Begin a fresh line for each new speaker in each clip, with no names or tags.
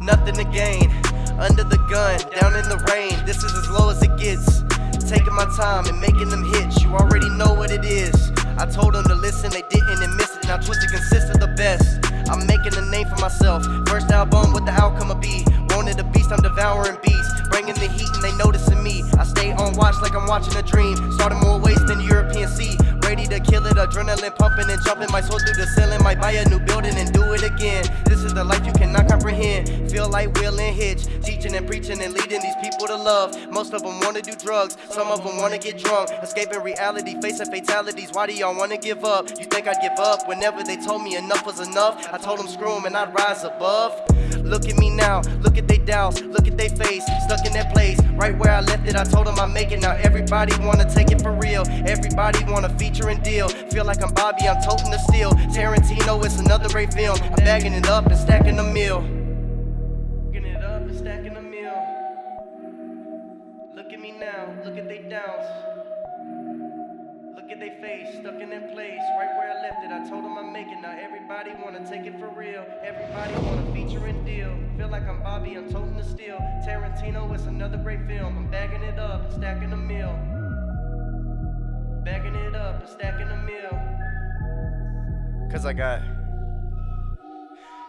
nothing to gain. Under the gun, down in the rain, this is as low as it gets. Taking my time and making them hits, you already know what it is. I told them to listen, they didn't and missed it. Now Twisted consists of the best. I'm making a name for myself. First album, what the outcome will be. Wanted a beast, I'm devouring beasts. Bringing the heat and they noticing me. I stay on watch like I'm watching a dream. Starting more ways than the European Sea. Ready to kill it, adrenaline pumping and jumping. My soul through the ceiling, might buy a new building and do it again. This is the life you. Feel like Will and Hitch, teaching and preaching and leading these people to love. Most of them wanna do drugs, some of them wanna get drunk. Escaping reality, facing fatalities. Why do y'all wanna give up? You think I'd give up whenever they told me enough was enough? I told them screw them and I'd rise above. Look at me now, look at they doubts, look at they face, stuck in that place, right where I left it. I told them I make it now. Everybody wanna take it for real, everybody wanna feature and deal. Feel like I'm Bobby, I'm toting the steel. Tarantino, it's another great film. I'm bagging it up and stacking the meal. Bagging it up and stacking the meal. Look at me now, look at they downs. Look at they face, stuck in that place, right where I left it. I told them I'm making, now. Everybody wanna take it for real. Everybody wanna feature and deal. Feel like I'm Bobby, I'm toting the steel. Tarantino, it's another great film. I'm bagging it up and stacking the meal. Bagging it up and stacking the meal. Cause I got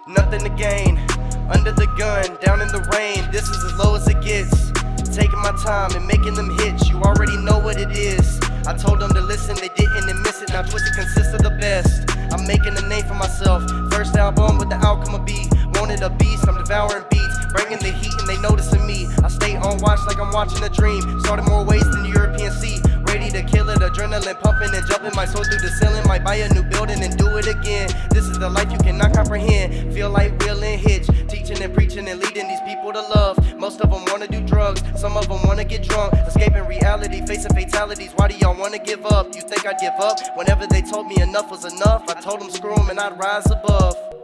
nothing to gain. Under the gun, down in the rain. This is as low as it gets. Taking my time and making them hits. You already know what it is. I told them to listen, they didn't and miss it. Now Twisted consists of the best. I'm making a name for myself. First album, with the outcome will be. Wanted a beast, I'm devouring beats. Bringing the heat and they noticing me. I stay on watch like I'm watching a dream. Started more ways than the European Sea. To kill it, adrenaline pumping and jumping. My soul through the ceiling. Might buy a new building and do it again. This is the life you cannot comprehend. Feel like Will and Hitch. Teaching and preaching and leading these people to love. Most of them wanna do drugs, some of them wanna get drunk. Escaping reality, facing fatalities. Why do y'all wanna give up? You think I'd give up? Whenever they told me enough was enough, I told them screw them and I'd rise above.